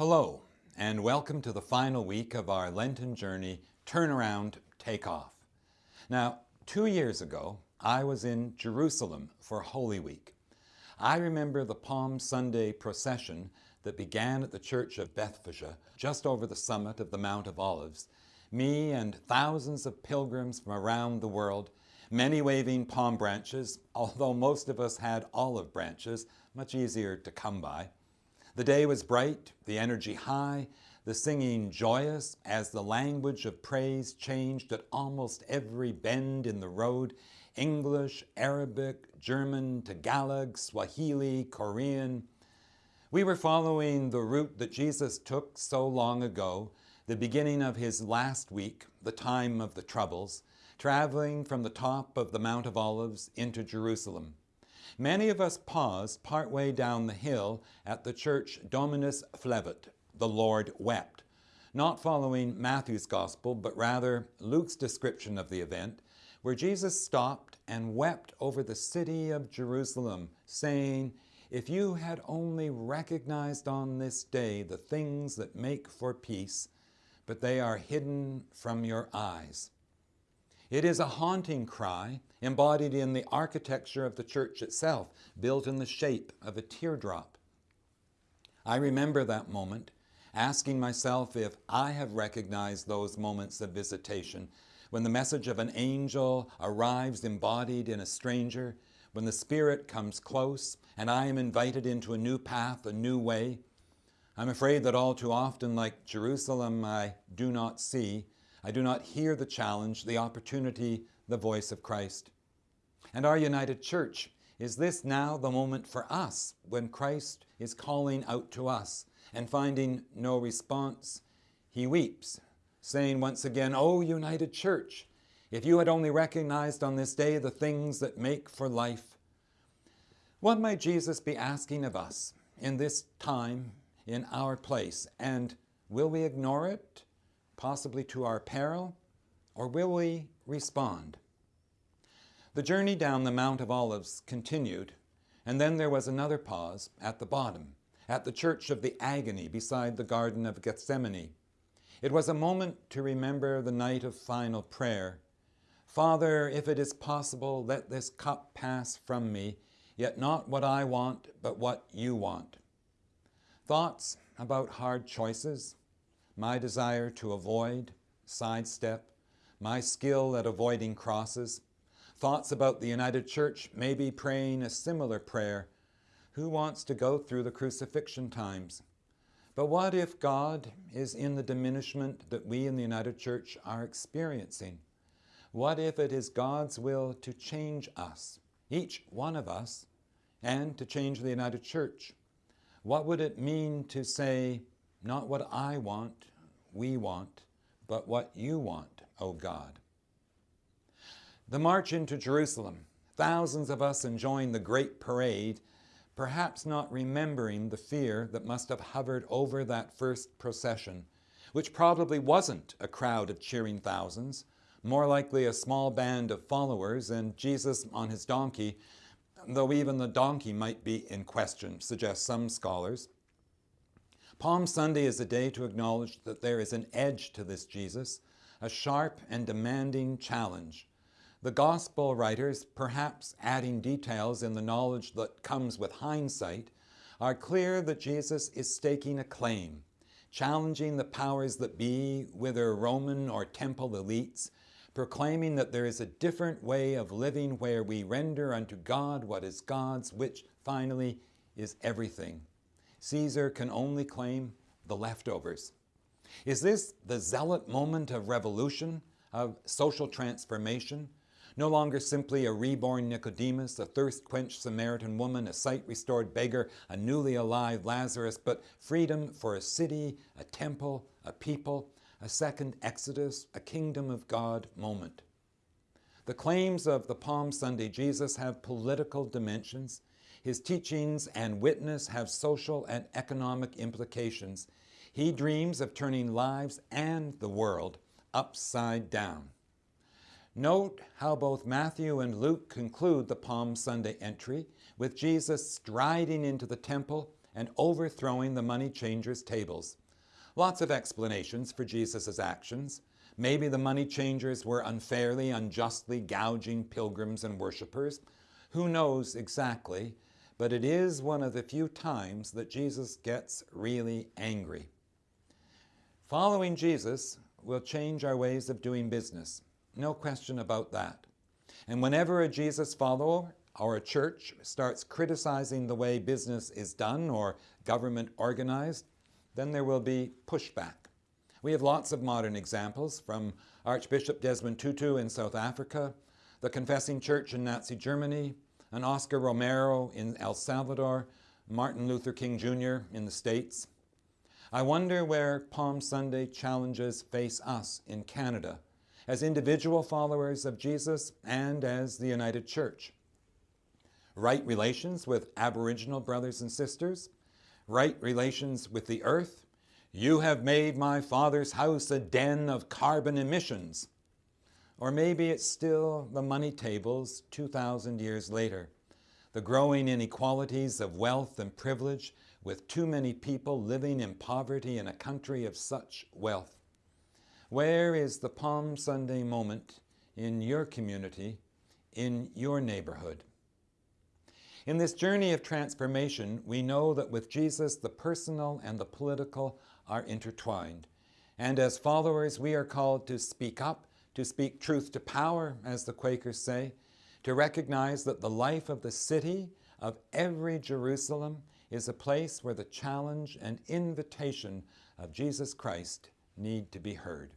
Hello, and welcome to the final week of our Lenten journey, Turnaround, Take Off. Now, two years ago, I was in Jerusalem for Holy Week. I remember the Palm Sunday procession that began at the Church of Bethphage, just over the summit of the Mount of Olives. Me and thousands of pilgrims from around the world, many waving palm branches, although most of us had olive branches, much easier to come by. The day was bright, the energy high, the singing joyous as the language of praise changed at almost every bend in the road, English, Arabic, German, Tagalog, Swahili, Korean. We were following the route that Jesus took so long ago, the beginning of his last week, the time of the troubles, traveling from the top of the Mount of Olives into Jerusalem. Many of us paused partway down the hill at the church Dominus Flevit, the Lord wept, not following Matthew's gospel, but rather Luke's description of the event, where Jesus stopped and wept over the city of Jerusalem, saying, If you had only recognized on this day the things that make for peace, but they are hidden from your eyes. It is a haunting cry embodied in the architecture of the church itself, built in the shape of a teardrop. I remember that moment, asking myself if I have recognized those moments of visitation when the message of an angel arrives embodied in a stranger, when the Spirit comes close and I am invited into a new path, a new way. I'm afraid that all too often, like Jerusalem, I do not see, I do not hear the challenge, the opportunity, the voice of Christ. And our united church, is this now the moment for us when Christ is calling out to us and finding no response? He weeps saying once again, O united church, if you had only recognized on this day the things that make for life, what might Jesus be asking of us in this time, in our place? And will we ignore it, possibly to our peril, or will we respond? The journey down the Mount of Olives continued, and then there was another pause at the bottom, at the Church of the Agony beside the Garden of Gethsemane, it was a moment to remember the night of final prayer. Father, if it is possible, let this cup pass from me, yet not what I want, but what you want. Thoughts about hard choices, my desire to avoid, sidestep, my skill at avoiding crosses, thoughts about the United Church maybe praying a similar prayer. Who wants to go through the crucifixion times? But what if God is in the diminishment that we in the United Church are experiencing? What if it is God's will to change us, each one of us, and to change the United Church? What would it mean to say, not what I want, we want, but what you want, O God? The march into Jerusalem, thousands of us enjoying the great parade perhaps not remembering the fear that must have hovered over that first procession, which probably wasn't a crowd of cheering thousands, more likely a small band of followers and Jesus on his donkey, though even the donkey might be in question, suggest some scholars. Palm Sunday is a day to acknowledge that there is an edge to this Jesus, a sharp and demanding challenge, the gospel writers, perhaps adding details in the knowledge that comes with hindsight, are clear that Jesus is staking a claim, challenging the powers that be, whether Roman or temple elites, proclaiming that there is a different way of living where we render unto God what is God's, which finally is everything. Caesar can only claim the leftovers. Is this the zealot moment of revolution, of social transformation, no longer simply a reborn Nicodemus, a thirst-quenched Samaritan woman, a sight-restored beggar, a newly alive Lazarus, but freedom for a city, a temple, a people, a second Exodus, a kingdom of God moment. The claims of the Palm Sunday Jesus have political dimensions. His teachings and witness have social and economic implications. He dreams of turning lives and the world upside down. Note how both Matthew and Luke conclude the Palm Sunday entry with Jesus striding into the temple and overthrowing the money changers' tables. Lots of explanations for Jesus' actions. Maybe the money changers were unfairly, unjustly gouging pilgrims and worshippers. Who knows exactly, but it is one of the few times that Jesus gets really angry. Following Jesus will change our ways of doing business. No question about that. And whenever a Jesus follower or a church starts criticizing the way business is done or government organized, then there will be pushback. We have lots of modern examples from Archbishop Desmond Tutu in South Africa, the Confessing Church in Nazi Germany, and Oscar Romero in El Salvador, Martin Luther King Jr. in the States. I wonder where Palm Sunday challenges face us in Canada as individual followers of Jesus and as the United Church. Right relations with Aboriginal brothers and sisters, right relations with the earth. You have made my father's house a den of carbon emissions. Or maybe it's still the money tables 2,000 years later, the growing inequalities of wealth and privilege with too many people living in poverty in a country of such wealth? Where is the Palm Sunday moment in your community, in your neighborhood? In this journey of transformation, we know that with Jesus, the personal and the political are intertwined. And as followers, we are called to speak up, to speak truth to power, as the Quakers say, to recognize that the life of the city, of every Jerusalem, is a place where the challenge and invitation of Jesus Christ need to be heard.